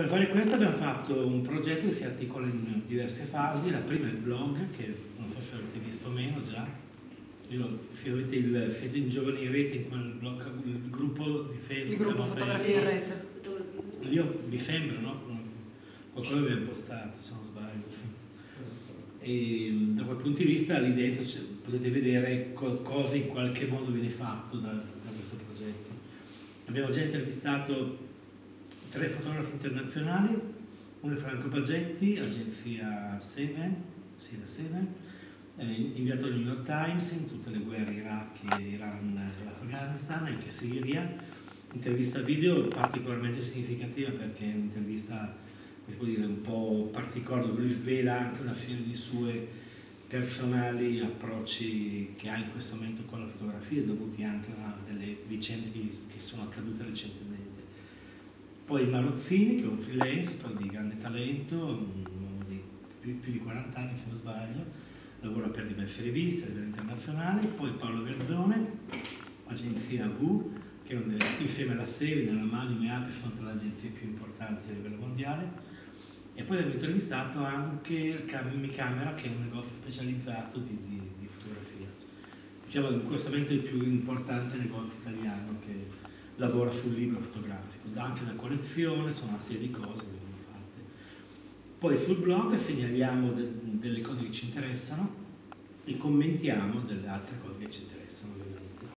Per fare questo abbiamo fatto un progetto che si articola in diverse fasi. La prima è il blog, che non so se avete visto o meno già. Io, se avete il, siete in giovani in rete, in quel blog, il gruppo di Facebook. Il gruppo abbiamo fotografie in rete. Io mi sembra, no? Qualcosa abbiamo postato, se non sbaglio. E da quel punto di vista lì dentro potete vedere co- cosa in qualche modo viene fatto da, da questo progetto. Abbiamo già intervistato tre fotografi internazionali, uno è Franco Baggetti, agenzia Seven, sì, la Seven, eh, inviato al New York Times in tutte le guerre Iraq, Iran Afghanistan, anche Siria, intervista video particolarmente significativa perché è un'intervista dire, un po' particolare dove lui svela anche una serie di sue personali approcci che ha in questo momento con la fotografia dovuti anche a delle vicende che sono accadute recentemente. Poi Marozzini, che è un freelance, però di grande talento, un uomo di più, più di 40 anni se non sbaglio, lavora per diverse riviste a livello internazionale. Poi Paolo Verzone, agenzia V, che è un- insieme alla Serie, nella Magnum e altre sono tra le agenzie più importanti a livello mondiale. E poi abbiamo intervistato anche Cammi Camera, che è un negozio specializzato di, di- di fotografia. Diciamo in questo momento il più importante negozio italiano che lavora sul libro fotografico, dà anche la collezione, sono una serie di cose che vengono fatte. Poi sul blog segnaliamo de- delle cose che ci interessano e commentiamo delle altre cose che ci interessano. ovviamente.